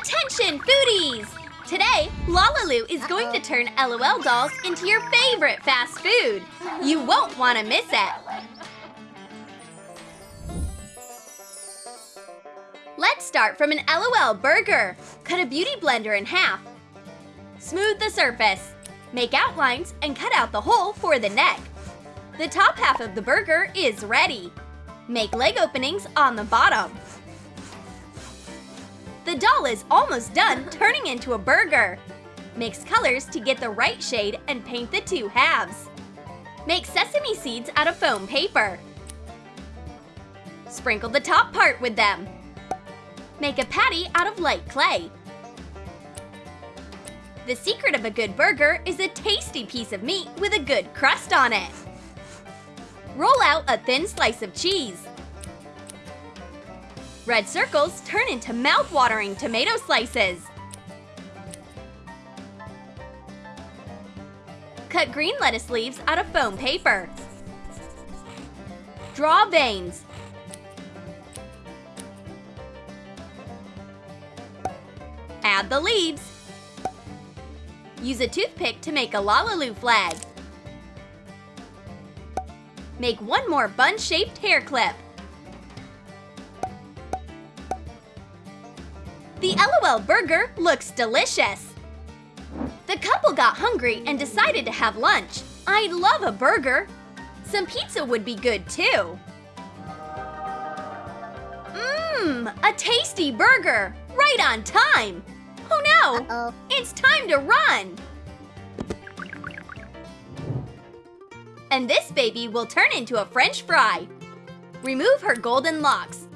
Attention, foodies! Today, Lalaloo is going to turn LOL dolls into your favorite fast food. You won't want to miss it. Let's start from an LOL burger. Cut a beauty blender in half. Smooth the surface. Make outlines and cut out the hole for the neck. The top half of the burger is ready. Make leg openings on the bottom. The doll is almost done turning into a burger. Mix colors to get the right shade and paint the two halves. Make sesame seeds out of foam paper. Sprinkle the top part with them. Make a patty out of light clay. The secret of a good burger is a tasty piece of meat with a good crust on it. Roll out a thin slice of cheese. Red circles turn into mouth-watering tomato slices. Cut green lettuce leaves out of foam paper. Draw veins. Add the leaves. Use a toothpick to make a Lalaloo flag. Make one more bun-shaped hair clip. LOL burger looks delicious. The couple got hungry and decided to have lunch. I love a burger. Some pizza would be good too. Mmm, a tasty burger, right on time. Oh no, Uh-oh. it's time to run. And this baby will turn into a french fry. Remove her golden locks.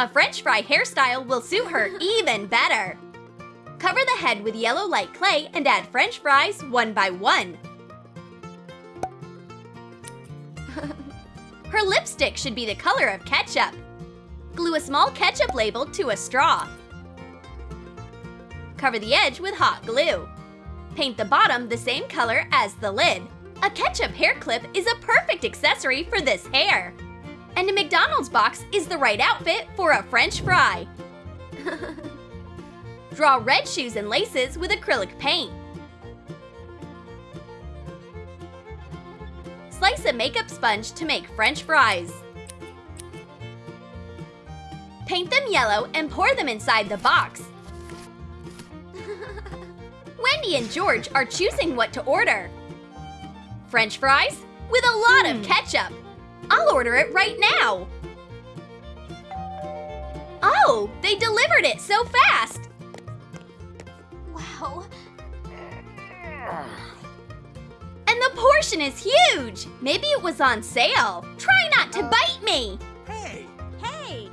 A french fry hairstyle will suit her even better. Cover the head with yellow light clay and add french fries one by one. her lipstick should be the color of ketchup. Glue a small ketchup label to a straw. Cover the edge with hot glue. Paint the bottom the same color as the lid. A ketchup hair clip is a perfect accessory for this hair. And a McDonald's box is the right outfit for a french fry. Draw red shoes and laces with acrylic paint. Slice a makeup sponge to make french fries. Paint them yellow and pour them inside the box. Wendy and George are choosing what to order. French fries with a lot of hmm. ketchup. I'll order it right now. Oh, they delivered it so fast. Wow. And the portion is huge. Maybe it was on sale. Try not to bite me. Hey! Hey!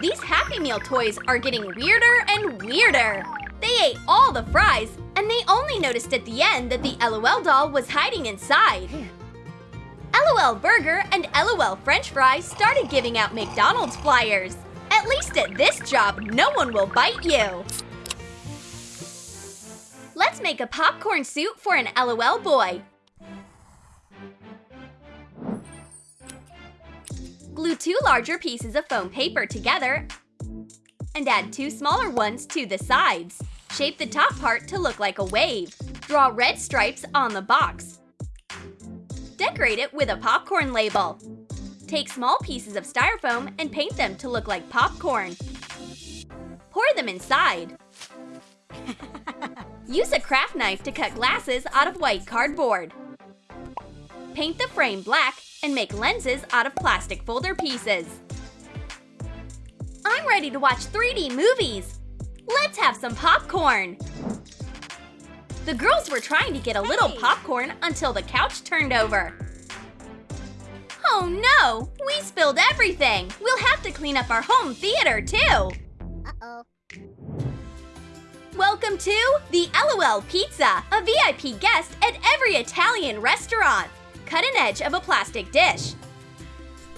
These Happy Meal toys are getting weirder and weirder. They ate all the fries, and they only noticed at the end that the LOL doll was hiding inside. LOL Burger and LOL French Fries started giving out McDonald's flyers. At least at this job, no one will bite you. Let's make a popcorn suit for an LOL boy. Glue two larger pieces of foam paper together and add two smaller ones to the sides. Shape the top part to look like a wave. Draw red stripes on the box. Decorate it with a popcorn label. Take small pieces of styrofoam and paint them to look like popcorn. Pour them inside. Use a craft knife to cut glasses out of white cardboard. Paint the frame black and make lenses out of plastic folder pieces. I'm ready to watch 3D movies! Let's have some popcorn! The girls were trying to get a little popcorn until the couch turned over. Oh no! We spilled everything! We'll have to clean up our home theater too! Uh-oh. Welcome to the LOL Pizza, a VIP guest at every Italian restaurant. Cut an edge of a plastic dish.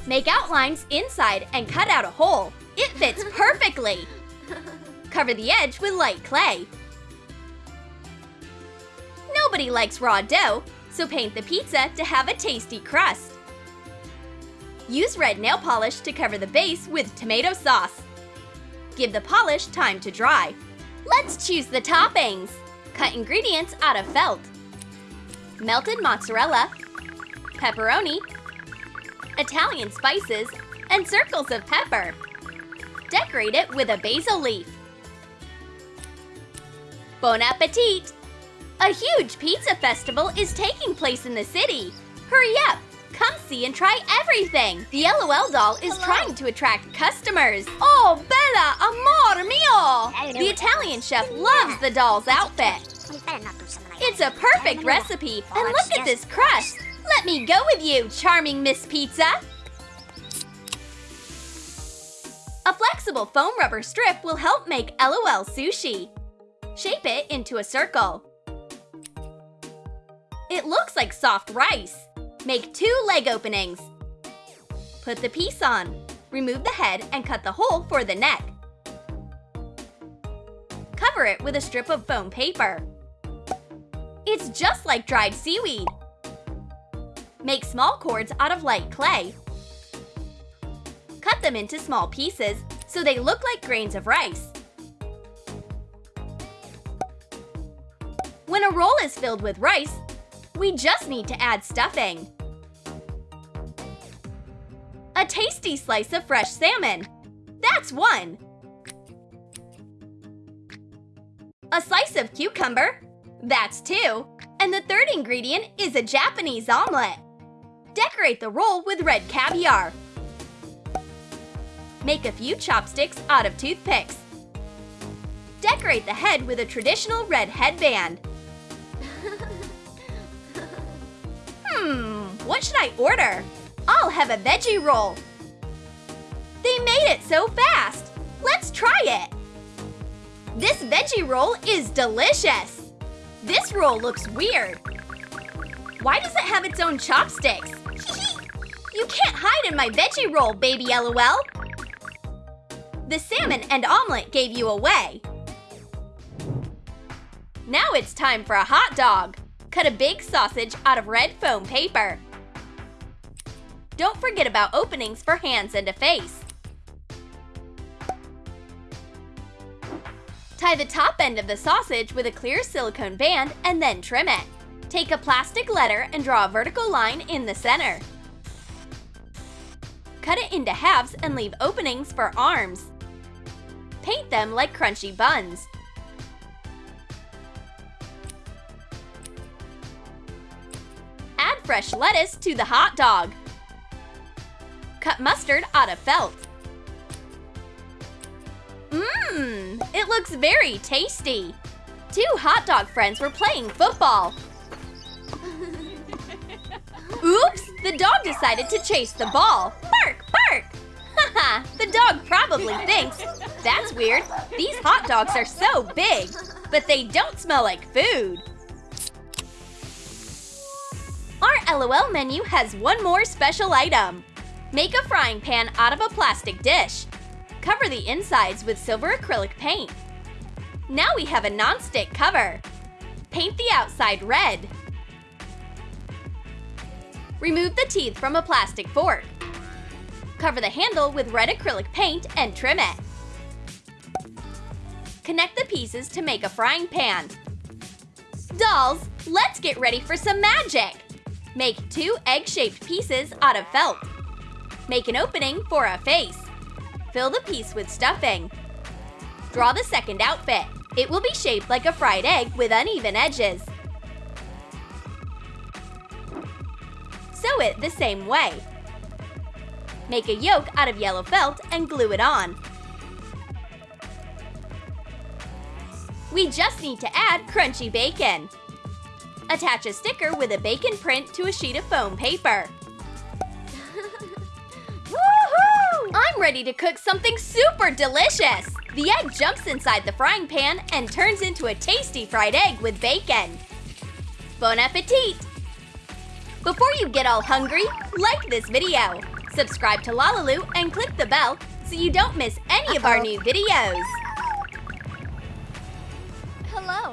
Make outlines inside and cut out a hole. It fits perfectly. Cover the edge with light clay. Nobody likes raw dough, so paint the pizza to have a tasty crust. Use red nail polish to cover the base with tomato sauce. Give the polish time to dry. Let's choose the toppings. Cut ingredients out of felt. Melted mozzarella, pepperoni, Italian spices, and circles of pepper. Decorate it with a basil leaf. Bon appetit! A huge pizza festival is taking place in the city. Hurry up! Come see and try everything! The LOL doll is Hello. trying to attract customers. Oh, Bella, amor mio! The Italian chef loves the doll's outfit. It's a perfect recipe, and look at this crust. Let me go with you, charming Miss Pizza. A flexible foam rubber strip will help make LOL sushi. Shape it into a circle. It looks like soft rice. Make two leg openings. Put the piece on. Remove the head and cut the hole for the neck. Cover it with a strip of foam paper. It's just like dried seaweed. Make small cords out of light clay. Cut them into small pieces so they look like grains of rice. When a roll is filled with rice, we just need to add stuffing. A tasty slice of fresh salmon. That's one. A slice of cucumber. That's two. And the third ingredient is a Japanese omelet. Decorate the roll with red caviar. Make a few chopsticks out of toothpicks. Decorate the head with a traditional red headband. What should I order? I'll have a veggie roll. They made it so fast. Let's try it. This veggie roll is delicious. This roll looks weird. Why does it have its own chopsticks? you can't hide in my veggie roll, baby LOL. The salmon and omelet gave you away. Now it's time for a hot dog. Cut a big sausage out of red foam paper. Don't forget about openings for hands and a face. Tie the top end of the sausage with a clear silicone band and then trim it. Take a plastic letter and draw a vertical line in the center. Cut it into halves and leave openings for arms. Paint them like crunchy buns. Add fresh lettuce to the hot dog. Cut mustard out of felt. Mmm, it looks very tasty. Two hot dog friends were playing football. Oops, the dog decided to chase the ball. Bark, bark! Haha, the dog probably thinks, that's weird, these hot dogs are so big, but they don't smell like food. Our LOL menu has one more special item. Make a frying pan out of a plastic dish. Cover the insides with silver acrylic paint. Now we have a non-stick cover. Paint the outside red. Remove the teeth from a plastic fork. Cover the handle with red acrylic paint and trim it. Connect the pieces to make a frying pan. Dolls, let's get ready for some magic! Make two egg-shaped pieces out of felt. Make an opening for a face. Fill the piece with stuffing. Draw the second outfit. It will be shaped like a fried egg with uneven edges. Sew it the same way. Make a yolk out of yellow felt and glue it on. We just need to add crunchy bacon. Attach a sticker with a bacon print to a sheet of foam paper. I'm ready to cook something super delicious! The egg jumps inside the frying pan and turns into a tasty fried egg with bacon. Bon appetit! Before you get all hungry, like this video, subscribe to Lalaloo and click the bell so you don't miss any of our uh-huh. new videos. Hello.